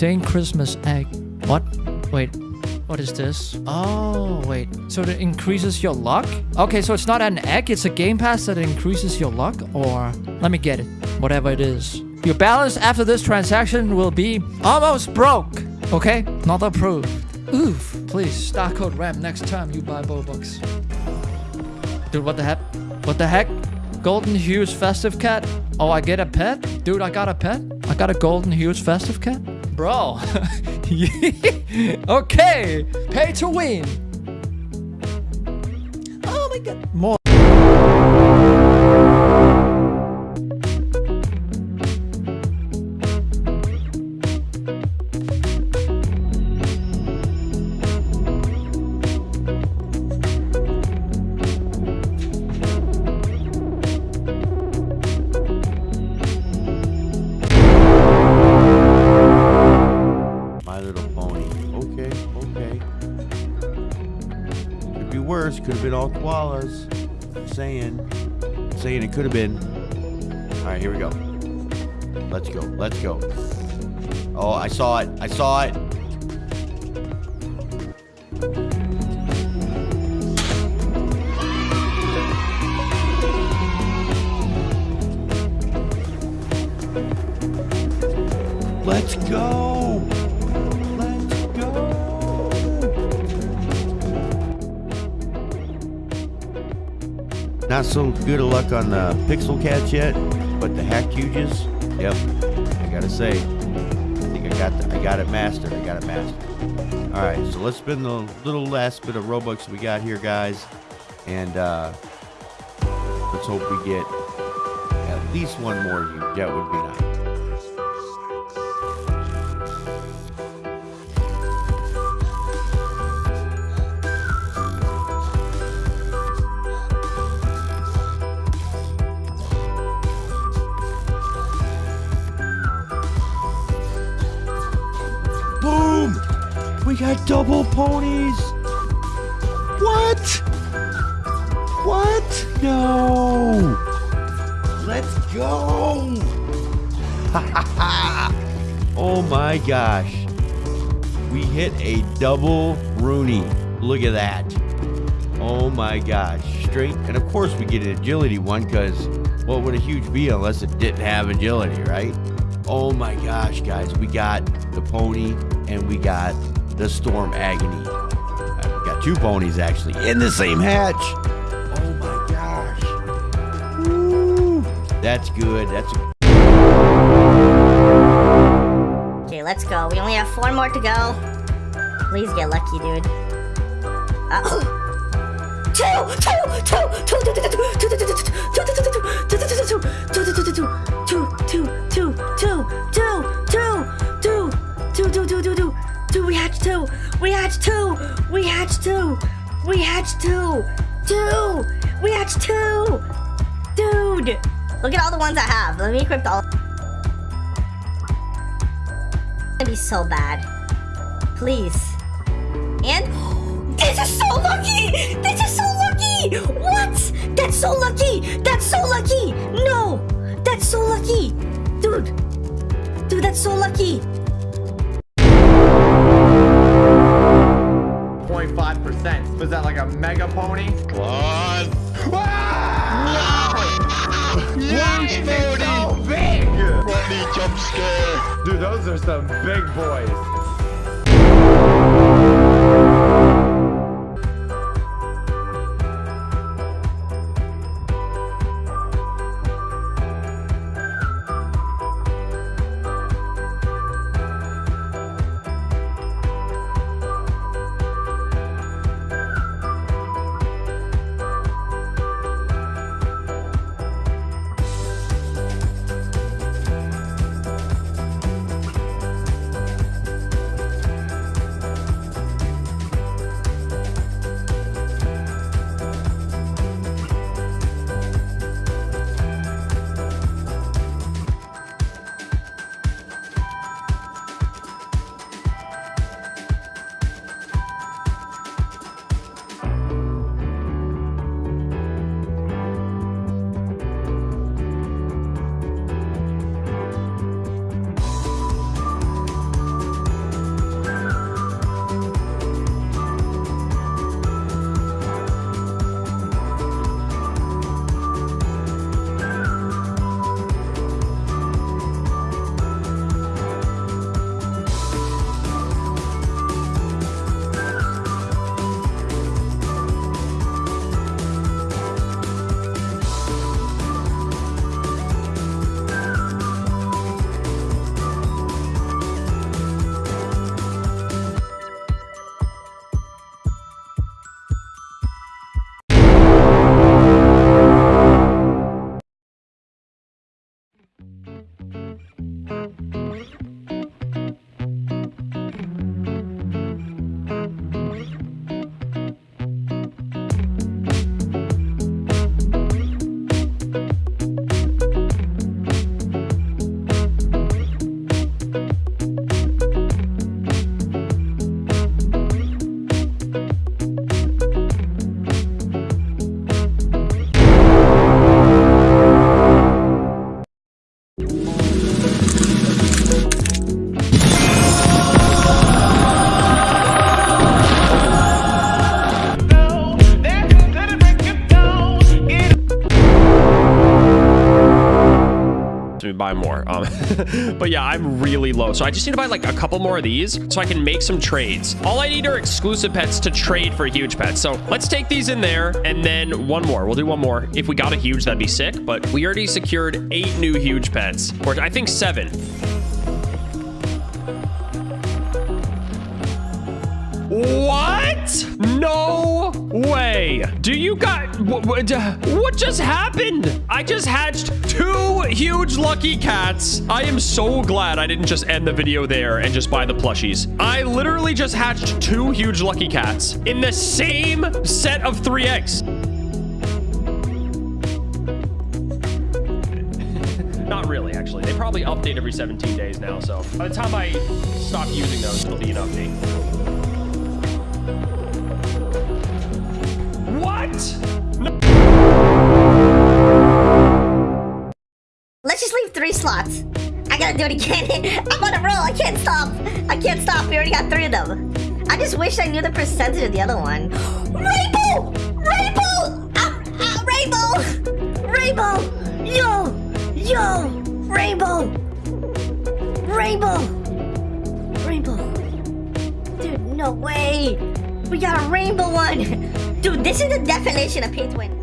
saying Christmas egg. What? Wait. What is this? Oh, wait. So it increases your luck? Okay, so it's not an egg, it's a game pass that increases your luck? Or, let me get it. Whatever it is. Your balance after this transaction will be almost broke. Okay? Not approved. Oof. Please, star code RAM next time you buy Robux. Dude, what the heck? What the heck? Golden Hues Festive Cat? Oh, I get a pet? Dude, I got a pet? Got a Golden Hues Festive Cat? Bro. okay. Pay to win. Oh my god. More. Worse. Could have been all koalas. Saying. Saying it could have been. Alright, here we go. Let's go. Let's go. Oh, I saw it. I saw it. Not so good of luck on the Pixel Cats yet, but the Hack Huges, yep. I gotta say, I think I got the, I got it mastered. I got it mastered. All right, so let's spend the little last bit of Robux we got here, guys, and uh, let's hope we get at least one more. That would be nice. We got double ponies! What? What? No! Let's go! oh my gosh. We hit a double Rooney. Look at that. Oh my gosh. Straight. And of course, we get an agility one because what would a huge be unless it didn't have agility, right? Oh my gosh, guys. We got the pony and we got the storm agony. Uh, we got two ponies actually in the same hatch. Oh my gosh. Woo. That's good. That's Okay, let's go. We only have four more to go. Please get lucky, dude. Uh, two, two, two, two, two, two, two, two, two, two, two, two, two, two, two, two, two. We hatched two. We hatched two. We hatched two. Two. We hatched two. Dude, look at all the ones I have. Let me equip all. It's Gonna be so bad. Please. And this is so lucky! This is so lucky! What? That's so lucky! That's so lucky! No! That's so lucky! Dude! Dude, that's so lucky! Was that like a mega pony? One. Why is it so big? Funny jump scare. Dude, those are some big boys. buy more. Um, but yeah, I'm really low. So I just need to buy like a couple more of these so I can make some trades. All I need are exclusive pets to trade for huge pets. So let's take these in there and then one more. We'll do one more. If we got a huge, that'd be sick. But we already secured eight new huge pets, or I think seven. What? Do you got what just happened? I just hatched two huge lucky cats. I am so glad I didn't just end the video there and just buy the plushies. I literally just hatched two huge lucky cats in the same set of three eggs. Not really, actually. They probably update every 17 days now, so by the time I stop using those, it'll be an update. Three slots. I gotta do it again. I'm on a roll. I can't stop. I can't stop. We already got three of them. I just wish I knew the percentage of the other one. Rainbow! Rainbow! Ah, ah, rainbow! Rainbow! Yo! Yo! Rainbow! Rainbow! Rainbow! Dude, no way! We got a rainbow one! Dude, this is the definition of pay win.